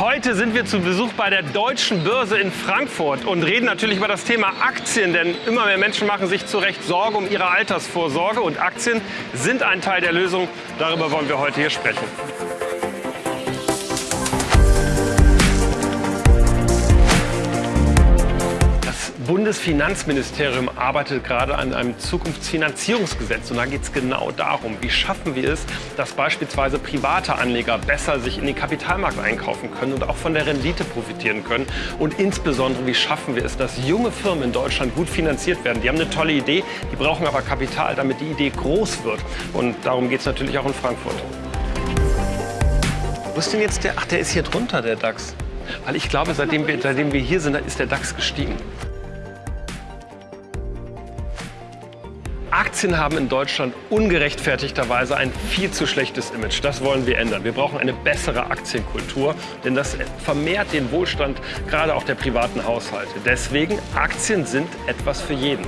Heute sind wir zu Besuch bei der Deutschen Börse in Frankfurt und reden natürlich über das Thema Aktien, denn immer mehr Menschen machen sich zu Recht Sorge um ihre Altersvorsorge und Aktien sind ein Teil der Lösung. Darüber wollen wir heute hier sprechen. Bundesfinanzministerium arbeitet gerade an einem Zukunftsfinanzierungsgesetz. Und da geht es genau darum, wie schaffen wir es, dass beispielsweise private Anleger besser sich in den Kapitalmarkt einkaufen können und auch von der Rendite profitieren können. Und insbesondere, wie schaffen wir es, dass junge Firmen in Deutschland gut finanziert werden. Die haben eine tolle Idee, die brauchen aber Kapital, damit die Idee groß wird. Und darum geht es natürlich auch in Frankfurt. Wo ist denn jetzt der? Ach, der ist hier drunter, der DAX. Weil ich glaube, seitdem wir, seitdem wir hier sind, ist der DAX gestiegen. Aktien haben in Deutschland ungerechtfertigterweise ein viel zu schlechtes Image. Das wollen wir ändern. Wir brauchen eine bessere Aktienkultur, denn das vermehrt den Wohlstand gerade auch der privaten Haushalte. Deswegen, Aktien sind etwas für jeden.